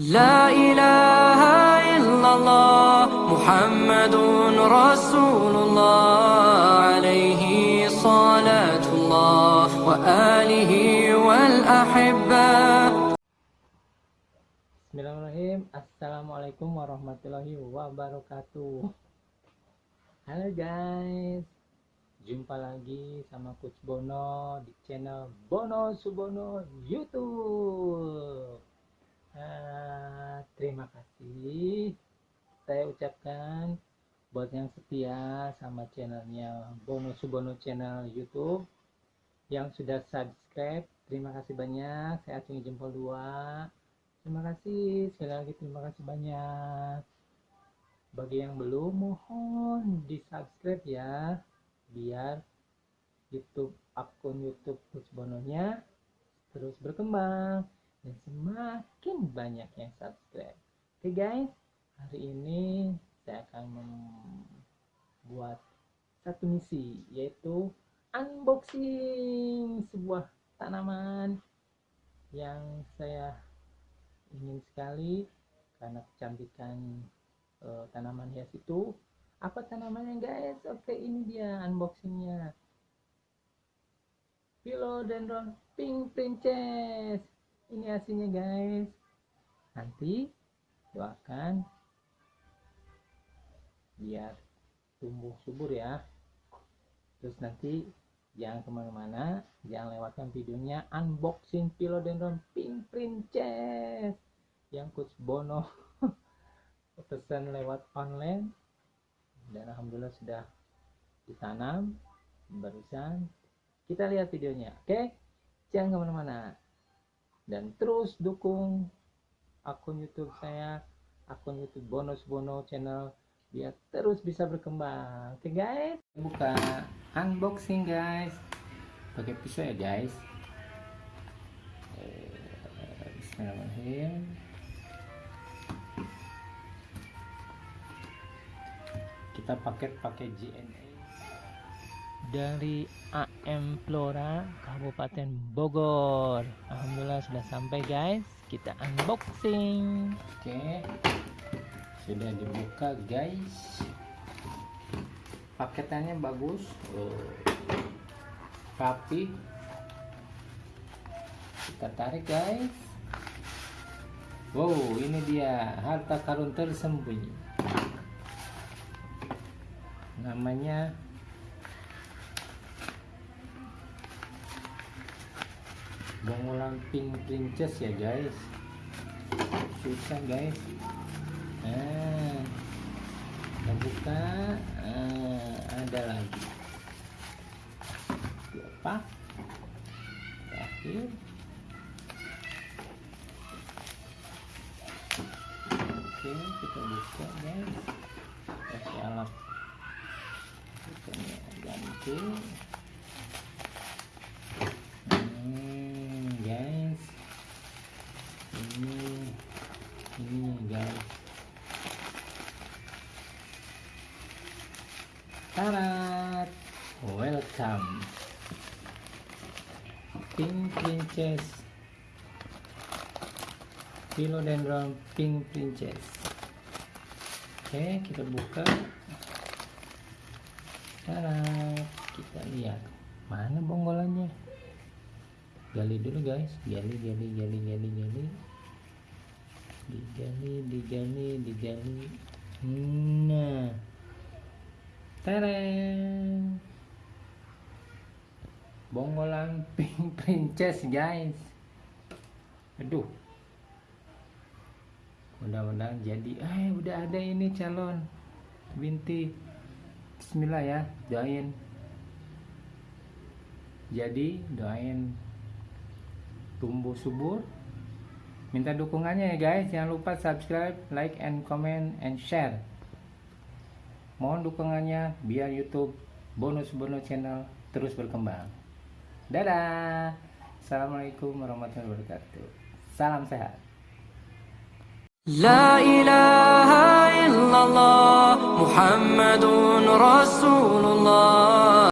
لا إله إلا الله محمد رسول الله عليه صلاة الله وآله والأحبة Bismillahirrahmanirrahim Assalamualaikum warahmatullahi wabarakatuh Halo guys Jumpa lagi sama Coach Bono di channel Bono Subono Youtube nah, Terima kasih. Saya ucapkan Buat yang setia sama channelnya Bono Subono channel Youtube Yang sudah subscribe Terima kasih banyak. Saya acungi jempol dua. Terima kasih. Sekali lagi terima kasih banyak. Bagi yang belum mohon di subscribe ya biar YouTube akun YouTube Coach Bononya terus berkembang dan semakin banyak yang subscribe. Oke guys, hari ini saya akan membuat satu misi yaitu unboxing sebuah tanaman yang saya ingin sekali karena kecantikan uh, tanaman hias itu. Apa tanamannya guys? Oke ini dia unboxingnya. Philodendron pink princess ini hasilnya guys. Nanti doakan biar tumbuh subur ya. Terus nanti jangan ke mana-mana jangan lewatkan videonya. Unboxing philodendron pink princess yang coach Bono pesan lewat online. Dan alhamdulillah sudah ditanam barusan. Kita lihat videonya oke? Okay? jangan ke mana-mana dan terus dukung akun YouTube saya akun YouTube Bonus Bono channel biar terus bisa berkembang. Oke okay, guys? Buka unboxing guys. Pakai pisau ya guys. Eh, Bismillahirrahmanirrahim. Kita paket pakai JNE dari AM Flora Kabupaten Bogor. Alhamdulillah sudah sampai guys. Kita unboxing. Oke. Sudah dibuka guys. Paketannya bagus. Oh, kita tarik guys. Wow ini dia. Harta karun tersembunyi. Namanya Bongolan Pink Princess ya guys. Susah guys. Nah kita buka. Nah, ada lagi. Apa? Terakhir. Oke kita buka guys. Kasih alat. Kita ganti hmm, guys ini ini guys Tarat! Welcome! Pink Princess. Philodendron Pink Princess. Oke, kita buka. Tarat! Kita lihat Mana bonggolannya. Gali dulu guys. Gali, gali, gali, gali, gali. Digali, digali, digali. Nah Tereng. Bonggolan Pink Princess guys. Aduh. Mudah-mudahan jadi. Eh udah ada ini calon binti. Bismillah ya, doain. Jadi doain tumbuh subur. Minta dukungannya ya guys. Jangan lupa subscribe, like, and comment, and share. Mohon dukungannya biar YouTube bonus-bonus channel terus berkembang. Dadah. Assalamualaikum warahmatullahi wabarakatuh. Salam sehat. La ilaha illallah Muhammadun Rasulullah